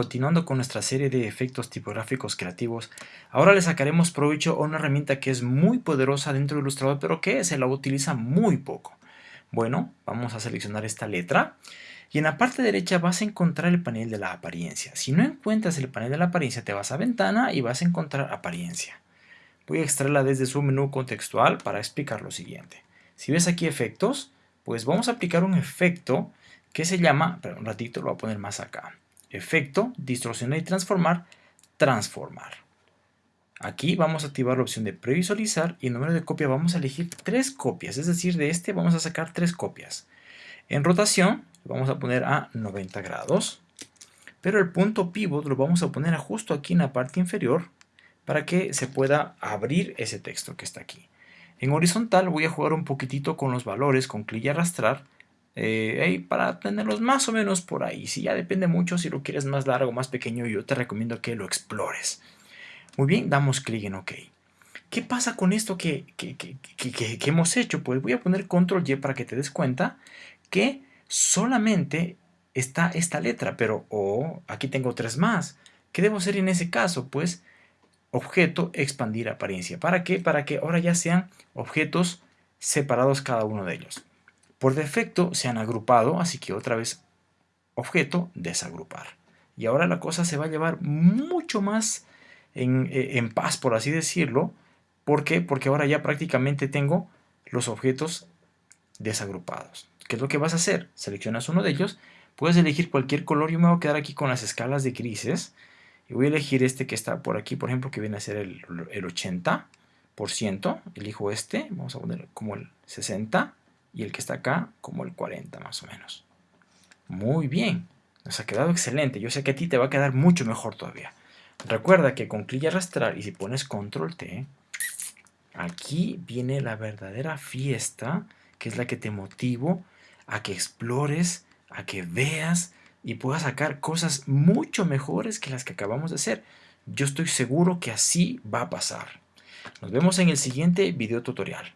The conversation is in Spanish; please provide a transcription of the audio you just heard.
continuando con nuestra serie de efectos tipográficos creativos, ahora le sacaremos provecho a una herramienta que es muy poderosa dentro de Illustrator, pero que se la utiliza muy poco. Bueno, vamos a seleccionar esta letra y en la parte derecha vas a encontrar el panel de la apariencia. Si no encuentras el panel de la apariencia, te vas a ventana y vas a encontrar apariencia. Voy a extraerla desde su menú contextual para explicar lo siguiente. Si ves aquí efectos, pues vamos a aplicar un efecto que se llama, pero un ratito lo voy a poner más acá. Efecto, distorsionar y transformar, transformar. Aquí vamos a activar la opción de previsualizar y en número de copia vamos a elegir tres copias, es decir, de este vamos a sacar tres copias. En rotación vamos a poner a 90 grados, pero el punto pivot lo vamos a poner justo aquí en la parte inferior para que se pueda abrir ese texto que está aquí. En horizontal voy a jugar un poquitito con los valores con clic y arrastrar eh, para tenerlos más o menos por ahí. Si ya depende mucho, si lo quieres más largo más pequeño, yo te recomiendo que lo explores. Muy bien, damos clic en OK. ¿Qué pasa con esto que, que, hemos hecho? Pues voy a poner control Y para que te des cuenta que solamente está esta letra, pero oh, aquí tengo tres más. ¿Qué debo hacer en ese caso? Pues objeto, expandir apariencia. ¿Para qué? Para que ahora ya sean objetos separados cada uno de ellos. Por defecto se han agrupado, así que otra vez objeto, desagrupar. Y ahora la cosa se va a llevar mucho más en, eh, en paz, por así decirlo. ¿Por qué? Porque ahora ya prácticamente tengo los objetos desagrupados. ¿Qué es lo que vas a hacer? Seleccionas uno de ellos, puedes elegir cualquier color. Yo me voy a quedar aquí con las escalas de grises y voy a elegir este que está por aquí, por ejemplo, que viene a ser el, 80%. Elijo este, vamos a poner como el 60 y el que está acá como el 40 más o menos. Muy bien, nos ha quedado excelente. Yo sé que a ti te va a quedar mucho mejor todavía. Recuerda que con clic y arrastrar y si pones control T, aquí viene la verdadera fiesta, que es la que te motivo a que explores, a que veas, y pueda sacar cosas mucho mejores que las que acabamos de hacer. Yo estoy seguro que así va a pasar. Nos vemos en el siguiente video tutorial.